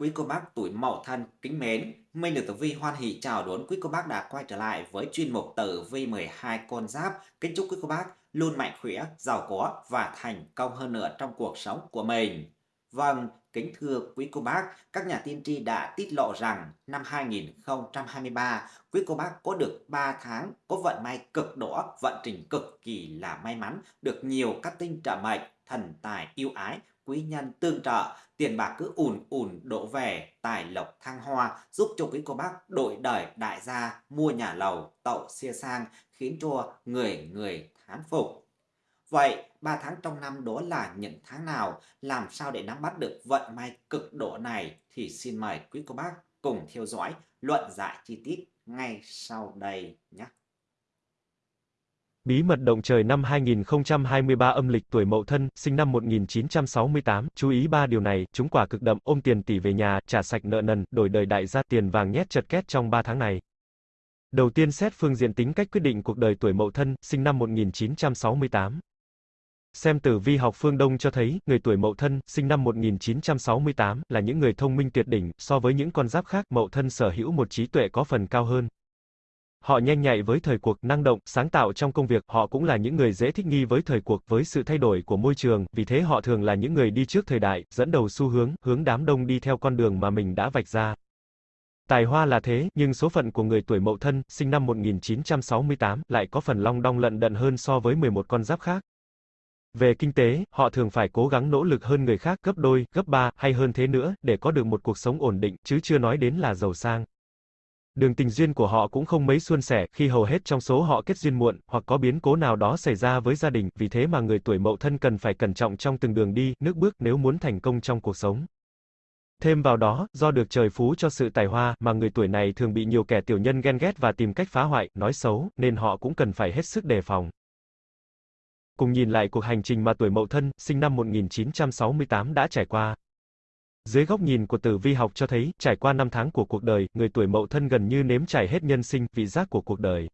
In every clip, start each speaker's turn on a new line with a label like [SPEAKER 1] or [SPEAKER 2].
[SPEAKER 1] Quý cô bác tuổi Mậu Thân kính mến, Minh được Tử Vi hoan hỷ chào đón quý cô bác đã quay trở lại với chuyên mục Tử Vi 12 con giáp. Kính chúc quý cô bác luôn mạnh khỏe, giàu có và thành công hơn nữa trong cuộc sống của mình. Vâng, kính thưa quý cô bác, các nhà tiên tri đã tiết lộ rằng năm 2023, quý cô bác có được 3 tháng có vận may cực đỏ, vận trình cực kỳ là may mắn, được nhiều các tinh trợ mệnh, thần tài yêu ái quý nhân tương trợ, tiền bạc cứ ùn ùn đổ về, tài lộc thăng hoa, giúp cho quý cô bác đổi đời đại gia, mua nhà lầu, tậu xe sang, khiến cho người người thán phục. Vậy, 3 tháng trong năm đó là những tháng nào? Làm sao để nắm bắt được vận may cực độ này? Thì xin mời quý cô bác cùng theo dõi luận giải chi tiết ngay sau đây nhé.
[SPEAKER 2] Bí mật động trời năm 2023 âm lịch tuổi Mậu Thân, sinh năm 1968, chú ý ba điều này, chúng quả cực đậm, ôm tiền tỷ về nhà, trả sạch nợ nần, đổi đời đại gia tiền vàng nhét chật két trong 3 tháng này. Đầu tiên xét phương diện tính cách quyết định cuộc đời tuổi Mậu Thân, sinh năm 1968. Xem tử vi học phương Đông cho thấy, người tuổi Mậu Thân, sinh năm 1968, là những người thông minh tuyệt đỉnh, so với những con giáp khác, Mậu Thân sở hữu một trí tuệ có phần cao hơn. Họ nhanh nhạy với thời cuộc, năng động, sáng tạo trong công việc, họ cũng là những người dễ thích nghi với thời cuộc, với sự thay đổi của môi trường, vì thế họ thường là những người đi trước thời đại, dẫn đầu xu hướng, hướng đám đông đi theo con đường mà mình đã vạch ra. Tài hoa là thế, nhưng số phận của người tuổi Mậu Thân, sinh năm 1968, lại có phần long đong lận đận hơn so với 11 con giáp khác. Về kinh tế, họ thường phải cố gắng nỗ lực hơn người khác gấp đôi, gấp ba, hay hơn thế nữa, để có được một cuộc sống ổn định, chứ chưa nói đến là giàu sang. Đường tình duyên của họ cũng không mấy suôn sẻ, khi hầu hết trong số họ kết duyên muộn, hoặc có biến cố nào đó xảy ra với gia đình, vì thế mà người tuổi mậu thân cần phải cẩn trọng trong từng đường đi, nước bước nếu muốn thành công trong cuộc sống. Thêm vào đó, do được trời phú cho sự tài hoa, mà người tuổi này thường bị nhiều kẻ tiểu nhân ghen ghét và tìm cách phá hoại, nói xấu, nên họ cũng cần phải hết sức đề phòng. Cùng nhìn lại cuộc hành trình mà tuổi mậu thân, sinh năm 1968 đã trải qua. Dưới góc nhìn của tử vi học cho thấy, trải qua năm tháng của cuộc đời, người tuổi mậu thân gần như nếm trải hết nhân sinh, vị giác của cuộc đời.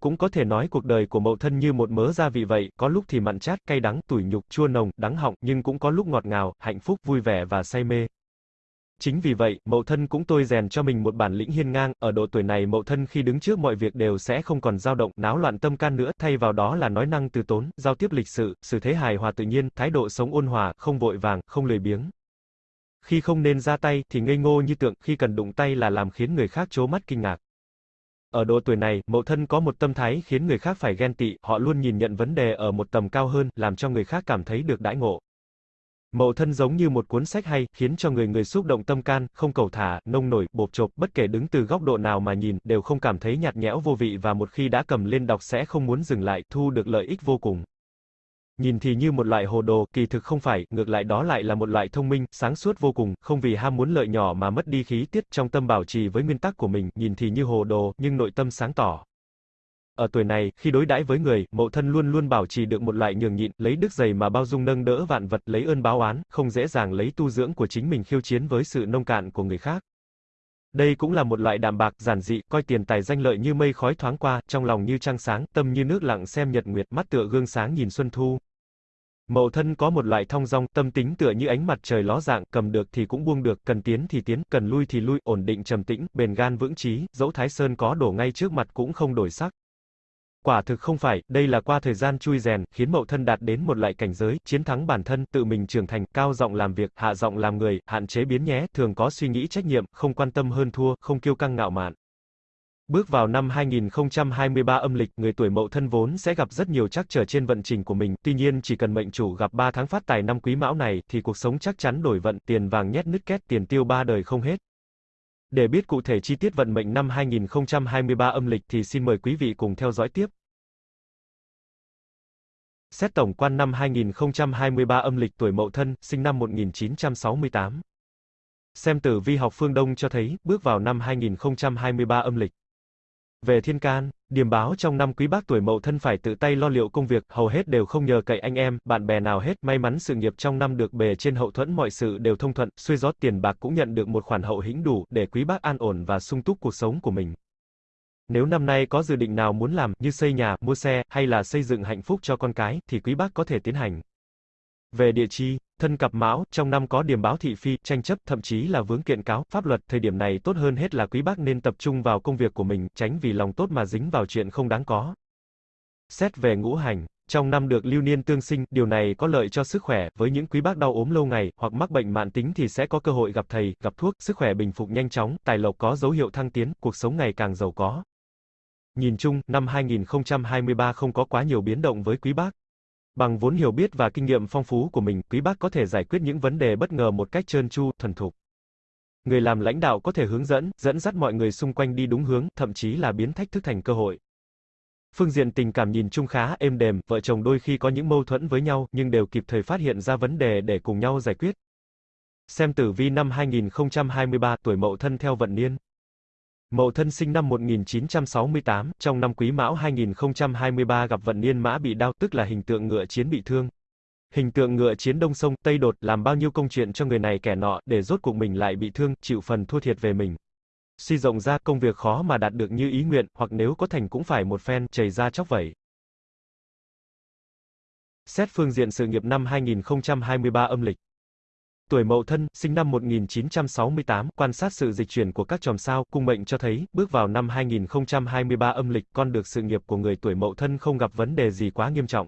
[SPEAKER 2] Cũng có thể nói cuộc đời của mậu thân như một mớ gia vị vậy, có lúc thì mặn chát, cay đắng, tủi nhục, chua nồng, đắng họng, nhưng cũng có lúc ngọt ngào, hạnh phúc, vui vẻ và say mê. Chính vì vậy, mậu thân cũng tôi rèn cho mình một bản lĩnh hiên ngang, ở độ tuổi này mậu thân khi đứng trước mọi việc đều sẽ không còn dao động, náo loạn tâm can nữa, thay vào đó là nói năng từ tốn, giao tiếp lịch sự, sự thế hài hòa tự nhiên, thái độ sống ôn hòa, không vội vàng, không lười biếng. Khi không nên ra tay, thì ngây ngô như tượng, khi cần đụng tay là làm khiến người khác chố mắt kinh ngạc. Ở độ tuổi này, mậu thân có một tâm thái khiến người khác phải ghen tị, họ luôn nhìn nhận vấn đề ở một tầm cao hơn, làm cho người khác cảm thấy được đãi ngộ. Mậu thân giống như một cuốn sách hay, khiến cho người người xúc động tâm can, không cầu thả, nông nổi, bộp chộp, bất kể đứng từ góc độ nào mà nhìn, đều không cảm thấy nhạt nhẽo vô vị và một khi đã cầm lên đọc sẽ không muốn dừng lại, thu được lợi ích vô cùng. Nhìn thì như một loại hồ đồ, kỳ thực không phải, ngược lại đó lại là một loại thông minh, sáng suốt vô cùng, không vì ham muốn lợi nhỏ mà mất đi khí tiết trong tâm bảo trì với nguyên tắc của mình, nhìn thì như hồ đồ, nhưng nội tâm sáng tỏ. Ở tuổi này, khi đối đãi với người, mậu thân luôn luôn bảo trì được một loại nhường nhịn, lấy đức dày mà bao dung nâng đỡ vạn vật, lấy ơn báo oán, không dễ dàng lấy tu dưỡng của chính mình khiêu chiến với sự nông cạn của người khác. Đây cũng là một loại đạm bạc, giản dị, coi tiền tài danh lợi như mây khói thoáng qua, trong lòng như trăng sáng, tâm như nước lặng xem nhật nguyệt, mắt tựa gương sáng nhìn xuân thu. Mậu thân có một loại thong dong, tâm tính tựa như ánh mặt trời ló dạng, cầm được thì cũng buông được, cần tiến thì tiến, cần lui thì lui, ổn định trầm tĩnh, bền gan vững chí, dẫu Thái Sơn có đổ ngay trước mặt cũng không đổi sắc. Quả thực không phải, đây là qua thời gian chui rèn, khiến mậu thân đạt đến một loại cảnh giới, chiến thắng bản thân, tự mình trưởng thành, cao giọng làm việc, hạ giọng làm người, hạn chế biến nhé, thường có suy nghĩ trách nhiệm, không quan tâm hơn thua, không kiêu căng ngạo mạn. Bước vào năm 2023 âm lịch, người tuổi Mậu thân vốn sẽ gặp rất nhiều trắc trở trên vận trình của mình, tuy nhiên chỉ cần mệnh chủ gặp 3 tháng phát tài năm Quý Mão này thì cuộc sống chắc chắn đổi vận, tiền vàng nhét nứt két, tiền tiêu ba đời không hết. Để biết cụ thể chi tiết vận mệnh năm 2023 âm lịch thì xin mời quý vị cùng theo dõi tiếp. Xét tổng quan năm 2023 âm lịch tuổi Mậu Thân, sinh năm 1968. Xem tử vi học phương Đông cho thấy, bước vào năm 2023 âm lịch. Về thiên can, điểm báo trong năm quý bác tuổi mậu thân phải tự tay lo liệu công việc, hầu hết đều không nhờ cậy anh em, bạn bè nào hết, may mắn sự nghiệp trong năm được bề trên hậu thuẫn mọi sự đều thông thuận, xuôi gió tiền bạc cũng nhận được một khoản hậu hĩnh đủ, để quý bác an ổn và sung túc cuộc sống của mình. Nếu năm nay có dự định nào muốn làm, như xây nhà, mua xe, hay là xây dựng hạnh phúc cho con cái, thì quý bác có thể tiến hành. Về địa chi, thân cặp mão, trong năm có điểm báo thị phi, tranh chấp, thậm chí là vướng kiện cáo, pháp luật, thời điểm này tốt hơn hết là quý bác nên tập trung vào công việc của mình, tránh vì lòng tốt mà dính vào chuyện không đáng có. Xét về ngũ hành, trong năm được lưu niên tương sinh, điều này có lợi cho sức khỏe, với những quý bác đau ốm lâu ngày, hoặc mắc bệnh mạn tính thì sẽ có cơ hội gặp thầy, gặp thuốc, sức khỏe bình phục nhanh chóng, tài lộc có dấu hiệu thăng tiến, cuộc sống ngày càng giàu có. Nhìn chung, năm 2023 không có quá nhiều biến động với quý bác. Bằng vốn hiểu biết và kinh nghiệm phong phú của mình, quý bác có thể giải quyết những vấn đề bất ngờ một cách trơn tru, thuần thục. Người làm lãnh đạo có thể hướng dẫn, dẫn dắt mọi người xung quanh đi đúng hướng, thậm chí là biến thách thức thành cơ hội. Phương diện tình cảm nhìn chung khá êm đềm, vợ chồng đôi khi có những mâu thuẫn với nhau, nhưng đều kịp thời phát hiện ra vấn đề để cùng nhau giải quyết. Xem tử vi năm 2023 tuổi Mậu Thân theo vận niên. Mậu Thân sinh năm 1968, trong năm Quý Mão 2023 gặp vận niên mã bị đau tức là hình tượng ngựa chiến bị thương. Hình tượng ngựa chiến đông sông, Tây đột, làm bao nhiêu công chuyện cho người này kẻ nọ, để rốt cuộc mình lại bị thương, chịu phần thua thiệt về mình. Suy rộng ra công việc khó mà đạt được như ý nguyện, hoặc nếu có thành cũng phải một phen, chảy ra chóc vẩy. Xét phương diện sự nghiệp năm 2023 âm lịch. Tuổi Mậu Thân, sinh năm 1968, quan sát sự dịch chuyển của các chòm sao, cung mệnh cho thấy, bước vào năm 2023 âm lịch, con được sự nghiệp của người tuổi Mậu Thân không gặp vấn đề gì quá nghiêm trọng.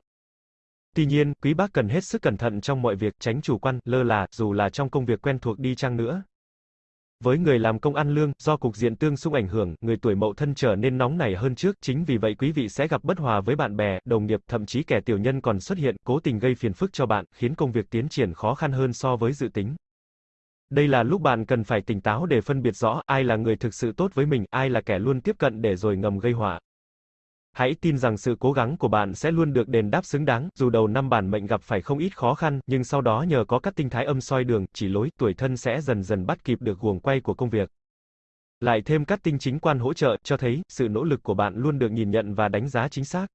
[SPEAKER 2] Tuy nhiên, quý bác cần hết sức cẩn thận trong mọi việc, tránh chủ quan, lơ là, dù là trong công việc quen thuộc đi chăng nữa. Với người làm công ăn lương, do cục diện tương xung ảnh hưởng, người tuổi Mậu Thân trở nên nóng nảy hơn trước, chính vì vậy quý vị sẽ gặp bất hòa với bạn bè, đồng nghiệp, thậm chí kẻ tiểu nhân còn xuất hiện, cố tình gây phiền phức cho bạn, khiến công việc tiến triển khó khăn hơn so với dự tính. Đây là lúc bạn cần phải tỉnh táo để phân biệt rõ ai là người thực sự tốt với mình, ai là kẻ luôn tiếp cận để rồi ngầm gây họa. Hãy tin rằng sự cố gắng của bạn sẽ luôn được đền đáp xứng đáng, dù đầu năm bản mệnh gặp phải không ít khó khăn, nhưng sau đó nhờ có các tinh thái âm soi đường, chỉ lối, tuổi thân sẽ dần dần bắt kịp được guồng quay của công việc. Lại thêm các tinh chính quan hỗ trợ, cho thấy, sự nỗ lực của bạn luôn được nhìn nhận và đánh giá chính xác.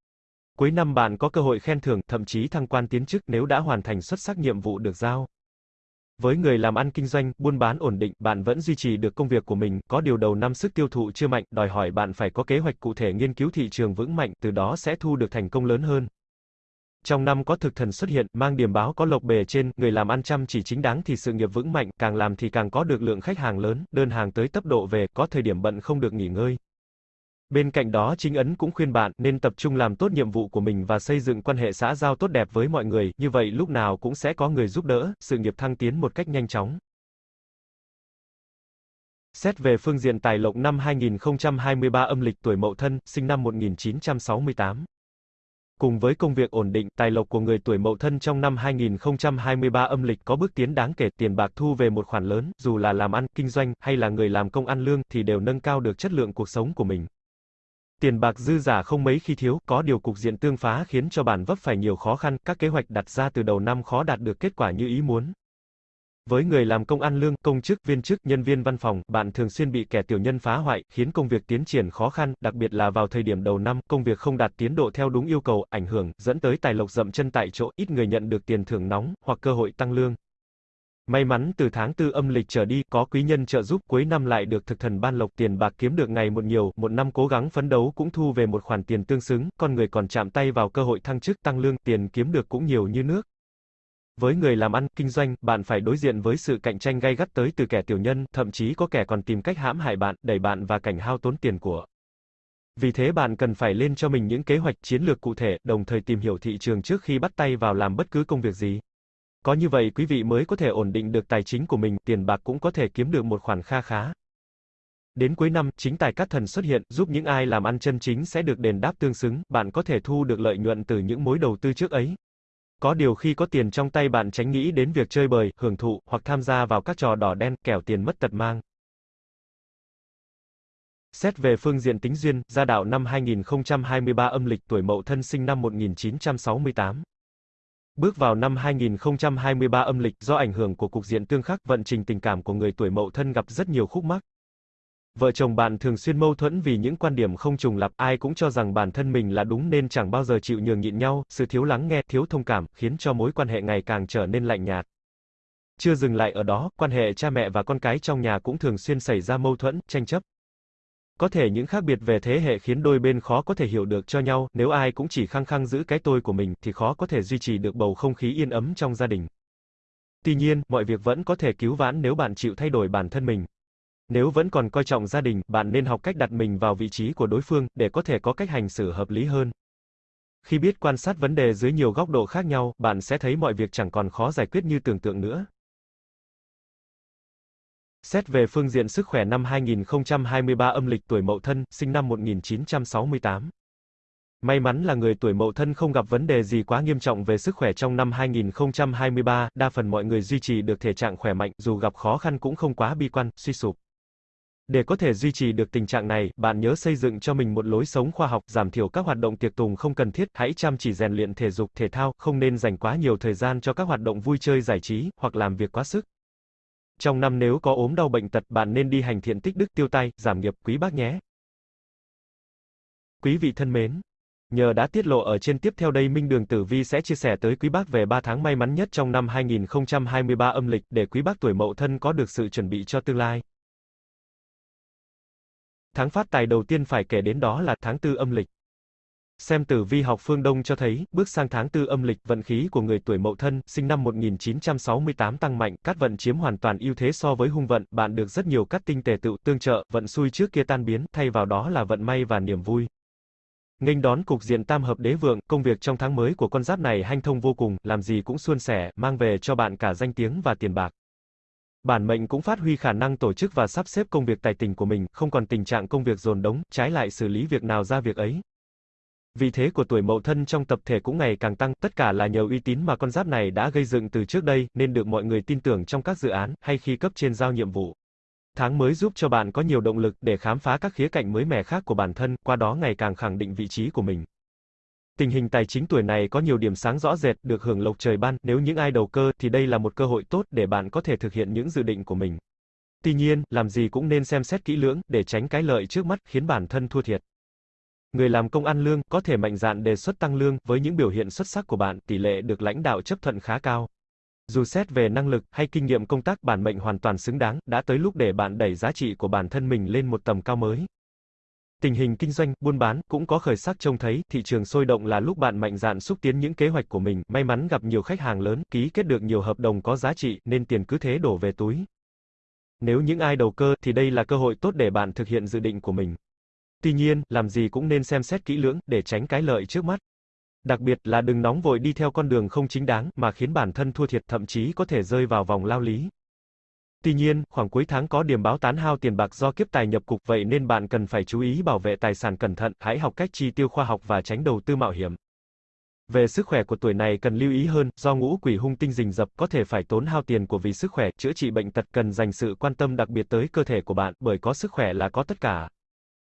[SPEAKER 2] Cuối năm bạn có cơ hội khen thưởng, thậm chí thăng quan tiến chức nếu đã hoàn thành xuất sắc nhiệm vụ được giao. Với người làm ăn kinh doanh, buôn bán ổn định, bạn vẫn duy trì được công việc của mình, có điều đầu năm sức tiêu thụ chưa mạnh, đòi hỏi bạn phải có kế hoạch cụ thể nghiên cứu thị trường vững mạnh, từ đó sẽ thu được thành công lớn hơn. Trong năm có thực thần xuất hiện, mang điểm báo có lộc bề trên, người làm ăn chăm chỉ chính đáng thì sự nghiệp vững mạnh, càng làm thì càng có được lượng khách hàng lớn, đơn hàng tới tấp độ về, có thời điểm bận không được nghỉ ngơi. Bên cạnh đó chính ấn cũng khuyên bạn nên tập trung làm tốt nhiệm vụ của mình và xây dựng quan hệ xã giao tốt đẹp với mọi người, như vậy lúc nào cũng sẽ có người giúp đỡ, sự nghiệp thăng tiến một cách nhanh chóng. Xét về phương diện tài lộc năm 2023 âm lịch tuổi Mậu Thân, sinh năm 1968. Cùng với công việc ổn định, tài lộc của người tuổi Mậu Thân trong năm 2023 âm lịch có bước tiến đáng kể, tiền bạc thu về một khoản lớn, dù là làm ăn, kinh doanh, hay là người làm công ăn lương, thì đều nâng cao được chất lượng cuộc sống của mình. Tiền bạc dư giả không mấy khi thiếu, có điều cục diện tương phá khiến cho bản vấp phải nhiều khó khăn, các kế hoạch đặt ra từ đầu năm khó đạt được kết quả như ý muốn. Với người làm công ăn lương, công chức, viên chức, nhân viên văn phòng, bạn thường xuyên bị kẻ tiểu nhân phá hoại, khiến công việc tiến triển khó khăn, đặc biệt là vào thời điểm đầu năm, công việc không đạt tiến độ theo đúng yêu cầu, ảnh hưởng, dẫn tới tài lộc dậm chân tại chỗ, ít người nhận được tiền thưởng nóng, hoặc cơ hội tăng lương. May mắn từ tháng tư âm lịch trở đi, có quý nhân trợ giúp cuối năm lại được thực thần ban lộc tiền bạc kiếm được ngày một nhiều, một năm cố gắng phấn đấu cũng thu về một khoản tiền tương xứng, con người còn chạm tay vào cơ hội thăng chức tăng lương, tiền kiếm được cũng nhiều như nước. Với người làm ăn, kinh doanh, bạn phải đối diện với sự cạnh tranh gay gắt tới từ kẻ tiểu nhân, thậm chí có kẻ còn tìm cách hãm hại bạn, đẩy bạn và cảnh hao tốn tiền của. Vì thế bạn cần phải lên cho mình những kế hoạch chiến lược cụ thể, đồng thời tìm hiểu thị trường trước khi bắt tay vào làm bất cứ công việc gì. Có như vậy quý vị mới có thể ổn định được tài chính của mình, tiền bạc cũng có thể kiếm được một khoản kha khá. Đến cuối năm, chính tài cát thần xuất hiện, giúp những ai làm ăn chân chính sẽ được đền đáp tương xứng, bạn có thể thu được lợi nhuận từ những mối đầu tư trước ấy. Có điều khi có tiền trong tay bạn tránh nghĩ đến việc chơi bời, hưởng thụ, hoặc tham gia vào các trò đỏ đen, kẻo tiền mất tật mang. Xét về phương diện tính duyên, gia đạo năm 2023 âm lịch tuổi Mậu Thân sinh năm 1968. Bước vào năm 2023 âm lịch, do ảnh hưởng của cục diện tương khắc, vận trình tình cảm của người tuổi Mậu Thân gặp rất nhiều khúc mắc. Vợ chồng bạn thường xuyên mâu thuẫn vì những quan điểm không trùng lặp, ai cũng cho rằng bản thân mình là đúng nên chẳng bao giờ chịu nhường nhịn nhau, sự thiếu lắng nghe, thiếu thông cảm, khiến cho mối quan hệ ngày càng trở nên lạnh nhạt. Chưa dừng lại ở đó, quan hệ cha mẹ và con cái trong nhà cũng thường xuyên xảy ra mâu thuẫn, tranh chấp. Có thể những khác biệt về thế hệ khiến đôi bên khó có thể hiểu được cho nhau, nếu ai cũng chỉ khăng khăng giữ cái tôi của mình thì khó có thể duy trì được bầu không khí yên ấm trong gia đình. Tuy nhiên, mọi việc vẫn có thể cứu vãn nếu bạn chịu thay đổi bản thân mình. Nếu vẫn còn coi trọng gia đình, bạn nên học cách đặt mình vào vị trí của đối phương để có thể có cách hành xử hợp lý hơn. Khi biết quan sát vấn đề dưới nhiều góc độ khác nhau, bạn sẽ thấy mọi việc chẳng còn khó giải quyết như tưởng tượng nữa. Xét về phương diện sức khỏe năm 2023 âm lịch tuổi Mậu Thân, sinh năm 1968. May mắn là người tuổi Mậu Thân không gặp vấn đề gì quá nghiêm trọng về sức khỏe trong năm 2023, đa phần mọi người duy trì được thể trạng khỏe mạnh, dù gặp khó khăn cũng không quá bi quan, suy sụp. Để có thể duy trì được tình trạng này, bạn nhớ xây dựng cho mình một lối sống khoa học, giảm thiểu các hoạt động tiệc tùng không cần thiết, hãy chăm chỉ rèn luyện thể dục, thể thao, không nên dành quá nhiều thời gian cho các hoạt động vui chơi giải trí, hoặc làm việc quá sức. Trong năm nếu có ốm đau bệnh tật, bạn nên đi hành thiện tích đức tiêu tai, giảm nghiệp, quý bác nhé. Quý vị thân mến, nhờ đã tiết lộ ở trên tiếp theo đây Minh Đường Tử Vi sẽ chia sẻ tới quý bác về 3 tháng may mắn nhất trong năm 2023 âm lịch để quý bác tuổi Mậu Thân có được sự chuẩn bị cho tương lai. Tháng phát tài đầu tiên phải kể đến đó là tháng tư âm lịch. Xem tử vi học phương Đông cho thấy, bước sang tháng tư âm lịch, vận khí của người tuổi Mậu Thân, sinh năm 1968 tăng mạnh, cát vận chiếm hoàn toàn ưu thế so với hung vận, bạn được rất nhiều cát tinh tề tựu tương trợ, vận xui trước kia tan biến, thay vào đó là vận may và niềm vui. Nghênh đón cục diện tam hợp đế vượng, công việc trong tháng mới của con giáp này hanh thông vô cùng, làm gì cũng suôn sẻ, mang về cho bạn cả danh tiếng và tiền bạc. Bản mệnh cũng phát huy khả năng tổ chức và sắp xếp công việc tài tình của mình, không còn tình trạng công việc dồn đống, trái lại xử lý việc nào ra việc ấy vì thế của tuổi mậu thân trong tập thể cũng ngày càng tăng, tất cả là nhờ uy tín mà con giáp này đã gây dựng từ trước đây, nên được mọi người tin tưởng trong các dự án, hay khi cấp trên giao nhiệm vụ. Tháng mới giúp cho bạn có nhiều động lực để khám phá các khía cạnh mới mẻ khác của bản thân, qua đó ngày càng khẳng định vị trí của mình. Tình hình tài chính tuổi này có nhiều điểm sáng rõ rệt, được hưởng lộc trời ban, nếu những ai đầu cơ thì đây là một cơ hội tốt để bạn có thể thực hiện những dự định của mình. Tuy nhiên, làm gì cũng nên xem xét kỹ lưỡng để tránh cái lợi trước mắt khiến bản thân thua thiệt. Người làm công ăn lương có thể mạnh dạn đề xuất tăng lương, với những biểu hiện xuất sắc của bạn, tỷ lệ được lãnh đạo chấp thuận khá cao. Dù xét về năng lực hay kinh nghiệm công tác bản mệnh hoàn toàn xứng đáng, đã tới lúc để bạn đẩy giá trị của bản thân mình lên một tầm cao mới. Tình hình kinh doanh, buôn bán cũng có khởi sắc trông thấy, thị trường sôi động là lúc bạn mạnh dạn xúc tiến những kế hoạch của mình, may mắn gặp nhiều khách hàng lớn, ký kết được nhiều hợp đồng có giá trị, nên tiền cứ thế đổ về túi. Nếu những ai đầu cơ thì đây là cơ hội tốt để bạn thực hiện dự định của mình. Tuy nhiên, làm gì cũng nên xem xét kỹ lưỡng để tránh cái lợi trước mắt. Đặc biệt là đừng nóng vội đi theo con đường không chính đáng mà khiến bản thân thua thiệt thậm chí có thể rơi vào vòng lao lý. Tuy nhiên, khoảng cuối tháng có điểm báo tán hao tiền bạc do kiếp tài nhập cục vậy nên bạn cần phải chú ý bảo vệ tài sản cẩn thận, hãy học cách chi tiêu khoa học và tránh đầu tư mạo hiểm. Về sức khỏe của tuổi này cần lưu ý hơn, do ngũ quỷ hung tinh rình rập có thể phải tốn hao tiền của vì sức khỏe, chữa trị bệnh tật cần dành sự quan tâm đặc biệt tới cơ thể của bạn, bởi có sức khỏe là có tất cả.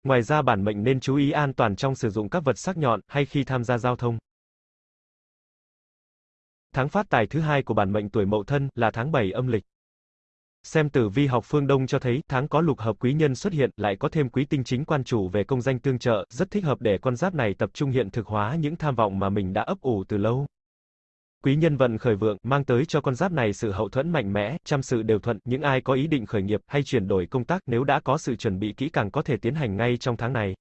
[SPEAKER 2] Ngoài ra bản mệnh nên chú ý an toàn trong sử dụng các vật sắc nhọn hay khi tham gia giao thông. Tháng phát tài thứ hai của bản mệnh tuổi Mậu Thân là tháng 7 âm lịch. Xem tử vi học phương Đông cho thấy, tháng có lục hợp quý nhân xuất hiện, lại có thêm quý tinh chính quan chủ về công danh tương trợ, rất thích hợp để con giáp này tập trung hiện thực hóa những tham vọng mà mình đã ấp ủ từ lâu. Quý nhân vận khởi vượng, mang tới cho con giáp này sự hậu thuẫn mạnh mẽ, trăm sự đều thuận, những ai có ý định khởi nghiệp hay chuyển đổi công tác nếu đã có sự chuẩn bị kỹ càng có thể tiến hành ngay trong tháng này.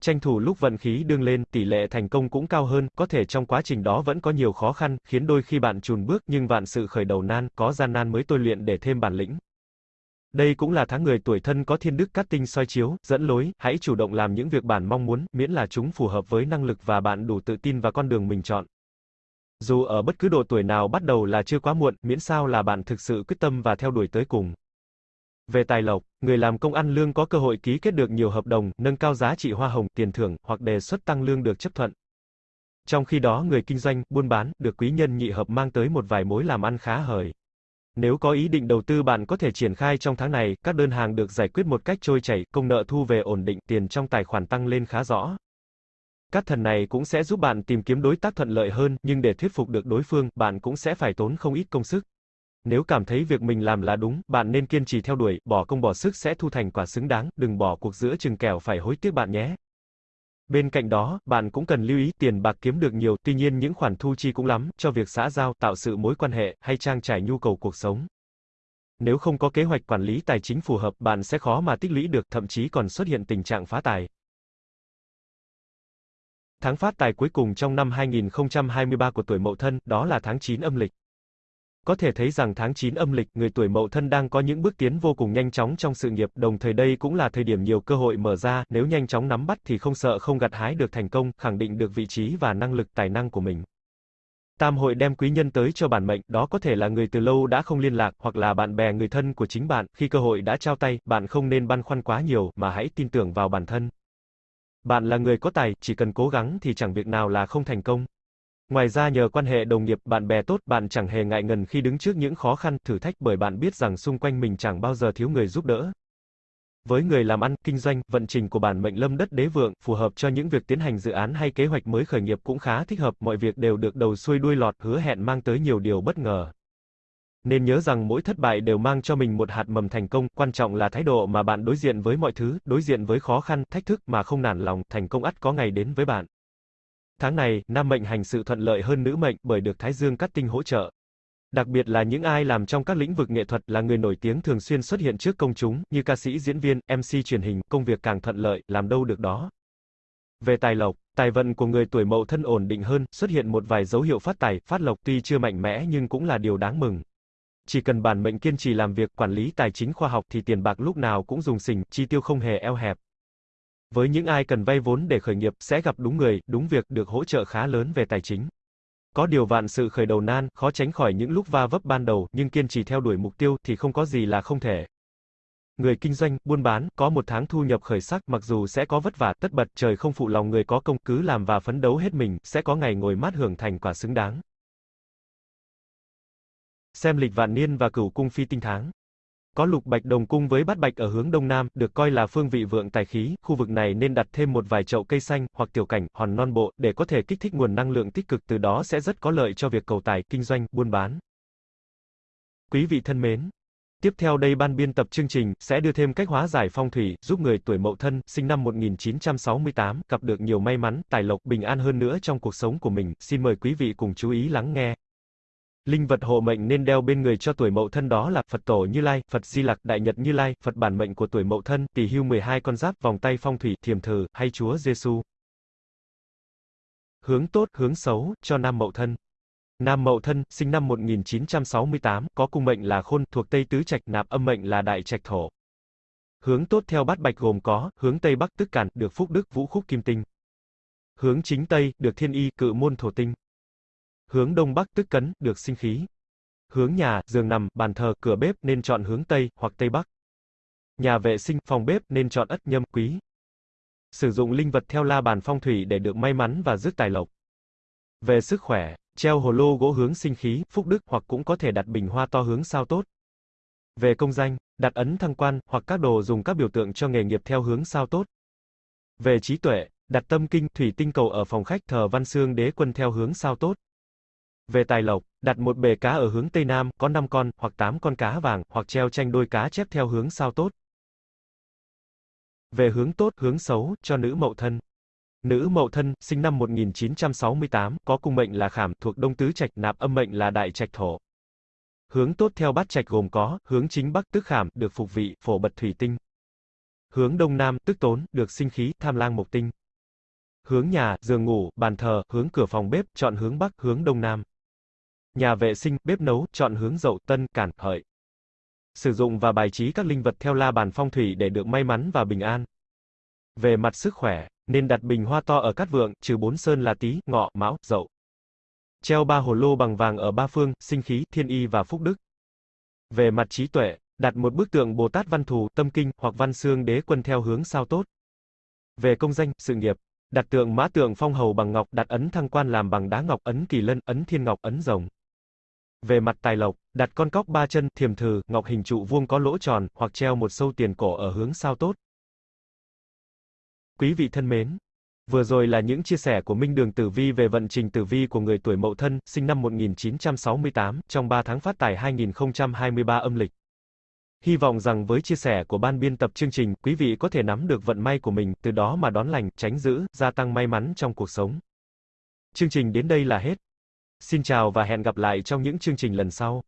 [SPEAKER 2] Tranh thủ lúc vận khí đương lên, tỷ lệ thành công cũng cao hơn, có thể trong quá trình đó vẫn có nhiều khó khăn, khiến đôi khi bạn chùn bước nhưng vạn sự khởi đầu nan, có gian nan mới tôi luyện để thêm bản lĩnh. Đây cũng là tháng người tuổi thân có thiên đức cát tinh soi chiếu, dẫn lối, hãy chủ động làm những việc bản mong muốn, miễn là chúng phù hợp với năng lực và bạn đủ tự tin vào con đường mình chọn. Dù ở bất cứ độ tuổi nào bắt đầu là chưa quá muộn, miễn sao là bạn thực sự quyết tâm và theo đuổi tới cùng. Về tài lộc, người làm công ăn lương có cơ hội ký kết được nhiều hợp đồng, nâng cao giá trị hoa hồng, tiền thưởng, hoặc đề xuất tăng lương được chấp thuận. Trong khi đó người kinh doanh, buôn bán, được quý nhân nhị hợp mang tới một vài mối làm ăn khá hời. Nếu có ý định đầu tư bạn có thể triển khai trong tháng này, các đơn hàng được giải quyết một cách trôi chảy, công nợ thu về ổn định, tiền trong tài khoản tăng lên khá rõ. Các thần này cũng sẽ giúp bạn tìm kiếm đối tác thuận lợi hơn, nhưng để thuyết phục được đối phương, bạn cũng sẽ phải tốn không ít công sức. Nếu cảm thấy việc mình làm là đúng, bạn nên kiên trì theo đuổi, bỏ công bỏ sức sẽ thu thành quả xứng đáng, đừng bỏ cuộc giữa chừng kẻo phải hối tiếc bạn nhé. Bên cạnh đó, bạn cũng cần lưu ý tiền bạc kiếm được nhiều, tuy nhiên những khoản thu chi cũng lắm, cho việc xã giao, tạo sự mối quan hệ, hay trang trải nhu cầu cuộc sống. nếu không có kế hoạch quản lý tài chính phù hợp, bạn sẽ khó mà tích lũy được, thậm chí còn xuất hiện tình trạng phá tài. Tháng phát tài cuối cùng trong năm 2023 của tuổi Mậu Thân, đó là tháng 9 âm lịch. Có thể thấy rằng tháng 9 âm lịch, người tuổi Mậu Thân đang có những bước tiến vô cùng nhanh chóng trong sự nghiệp, đồng thời đây cũng là thời điểm nhiều cơ hội mở ra, nếu nhanh chóng nắm bắt thì không sợ không gặt hái được thành công, khẳng định được vị trí và năng lực tài năng của mình. Tam hội đem quý nhân tới cho bản mệnh, đó có thể là người từ lâu đã không liên lạc, hoặc là bạn bè người thân của chính bạn, khi cơ hội đã trao tay, bạn không nên băn khoăn quá nhiều, mà hãy tin tưởng vào bản thân. Bạn là người có tài, chỉ cần cố gắng thì chẳng việc nào là không thành công. Ngoài ra nhờ quan hệ đồng nghiệp, bạn bè tốt, bạn chẳng hề ngại ngần khi đứng trước những khó khăn, thử thách bởi bạn biết rằng xung quanh mình chẳng bao giờ thiếu người giúp đỡ. Với người làm ăn, kinh doanh, vận trình của bản mệnh lâm đất đế vượng, phù hợp cho những việc tiến hành dự án hay kế hoạch mới khởi nghiệp cũng khá thích hợp, mọi việc đều được đầu xuôi đuôi lọt, hứa hẹn mang tới nhiều điều bất ngờ. Nên nhớ rằng mỗi thất bại đều mang cho mình một hạt mầm thành công, quan trọng là thái độ mà bạn đối diện với mọi thứ, đối diện với khó khăn, thách thức mà không nản lòng, thành công ắt có ngày đến với bạn. Tháng này, nam mệnh hành sự thuận lợi hơn nữ mệnh bởi được Thái Dương cắt tinh hỗ trợ. Đặc biệt là những ai làm trong các lĩnh vực nghệ thuật là người nổi tiếng thường xuyên xuất hiện trước công chúng, như ca sĩ diễn viên, MC truyền hình, công việc càng thuận lợi, làm đâu được đó. Về tài lộc, tài vận của người tuổi mậu thân ổn định hơn, xuất hiện một vài dấu hiệu phát tài, phát lộc tuy chưa mạnh mẽ nhưng cũng là điều đáng mừng. Chỉ cần bản mệnh kiên trì làm việc quản lý tài chính khoa học thì tiền bạc lúc nào cũng dùng xình, chi tiêu không hề eo hẹp. Với những ai cần vay vốn để khởi nghiệp sẽ gặp đúng người, đúng việc, được hỗ trợ khá lớn về tài chính. Có điều vạn sự khởi đầu nan, khó tránh khỏi những lúc va vấp ban đầu, nhưng kiên trì theo đuổi mục tiêu thì không có gì là không thể. Người kinh doanh, buôn bán, có một tháng thu nhập khởi sắc, mặc dù sẽ có vất vả, tất bật, trời không phụ lòng người có công, cứ làm và phấn đấu hết mình, sẽ có ngày ngồi mát hưởng thành quả xứng đáng. Xem lịch vạn niên và cửu cung phi tinh tháng. Có lục bạch đồng cung với bát bạch ở hướng đông nam, được coi là phương vị vượng tài khí, khu vực này nên đặt thêm một vài chậu cây xanh, hoặc tiểu cảnh, hòn non bộ, để có thể kích thích nguồn năng lượng tích cực từ đó sẽ rất có lợi cho việc cầu tài, kinh doanh, buôn bán. Quý vị thân mến! Tiếp theo đây ban biên tập chương trình sẽ đưa thêm cách hóa giải phong thủy, giúp người tuổi Mậu Thân, sinh năm 1968, gặp được nhiều may mắn, tài lộc, bình an hơn nữa trong cuộc sống của mình. Xin mời quý vị cùng chú ý lắng nghe. Linh vật hộ mệnh nên đeo bên người cho tuổi Mậu Thân đó là Phật Tổ Như Lai, Phật Di Lặc, Đại Nhật Như Lai, Phật bản mệnh của tuổi Mậu Thân, tỷ Hưu 12 con giáp, vòng tay phong thủy, thiềm thử, hay Chúa Giêsu. Hướng tốt, hướng xấu cho nam Mậu Thân. Nam Mậu Thân, sinh năm 1968, có cung mệnh là Khôn, thuộc Tây Tứ Trạch, nạp âm mệnh là Đại Trạch Thổ. Hướng tốt theo bát bạch gồm có, hướng Tây Bắc tức cản, được Phúc Đức Vũ Khúc Kim Tinh. Hướng chính Tây, được Thiên Y, Cự Môn Thổ Tinh. Hướng đông bắc tức cấn, được sinh khí. Hướng nhà, giường nằm, bàn thờ, cửa bếp nên chọn hướng tây hoặc tây bắc. Nhà vệ sinh, phòng bếp nên chọn ất nhâm quý. Sử dụng linh vật theo la bàn phong thủy để được may mắn và rước tài lộc. Về sức khỏe, treo hồ lô gỗ hướng sinh khí, phúc đức hoặc cũng có thể đặt bình hoa to hướng sao tốt. Về công danh, đặt ấn thăng quan hoặc các đồ dùng các biểu tượng cho nghề nghiệp theo hướng sao tốt. Về trí tuệ, đặt tâm kinh, thủy tinh cầu ở phòng khách thờ văn xương đế quân theo hướng sao tốt. Về tài lộc, đặt một bể cá ở hướng Tây Nam, có 5 con, hoặc 8 con cá vàng, hoặc treo tranh đôi cá chép theo hướng sao tốt. Về hướng tốt, hướng xấu, cho nữ mậu thân. Nữ mậu thân, sinh năm 1968, có cung mệnh là khảm, thuộc đông tứ trạch, nạp âm mệnh là đại trạch thổ. Hướng tốt theo bát trạch gồm có, hướng chính bắc tức khảm, được phục vị, phổ bật thủy tinh. Hướng đông nam, tức tốn, được sinh khí, tham lang mộc tinh. Hướng nhà, giường ngủ, bàn thờ, hướng cửa phòng bếp, chọn hướng bắc, hướng đông nam. Nhà vệ sinh, bếp nấu, chọn hướng dậu, tân, cản, hợi. Sử dụng và bài trí các linh vật theo la bàn phong thủy để được may mắn và bình an. Về mặt sức khỏe, nên đặt bình hoa to ở cát vượng, trừ bốn sơn là tý, ngọ, mão, dậu. Treo ba hồ lô bằng vàng ở ba phương, sinh khí, thiên y và phúc đức. Về mặt trí tuệ, đặt một bức tượng Bồ Tát Văn Thù, Tâm Kinh, hoặc Văn Xương Đế Quân theo hướng sao tốt. Về công danh, sự nghiệp, đặt tượng mã tượng phong hầu bằng ngọc, đặt ấn thăng quan làm bằng đá ngọc, ấn kỳ lân, ấn thiên ngọc, ấn rồng. Về mặt tài lộc, đặt con cóc ba chân, thiềm thừ ngọc hình trụ vuông có lỗ tròn, hoặc treo một sâu tiền cổ ở hướng sao tốt. Quý vị thân mến, vừa rồi là những chia sẻ của Minh Đường Tử Vi về vận trình tử vi của người tuổi Mậu Thân, sinh năm 1968, trong 3 tháng phát tài 2023 âm lịch. Hy vọng rằng với chia sẻ của ban biên tập chương trình, quý vị có thể nắm được vận may của mình, từ đó mà đón lành, tránh giữ, gia tăng may mắn trong cuộc sống. Chương trình đến đây là hết. Xin chào và hẹn gặp lại trong những chương trình lần sau.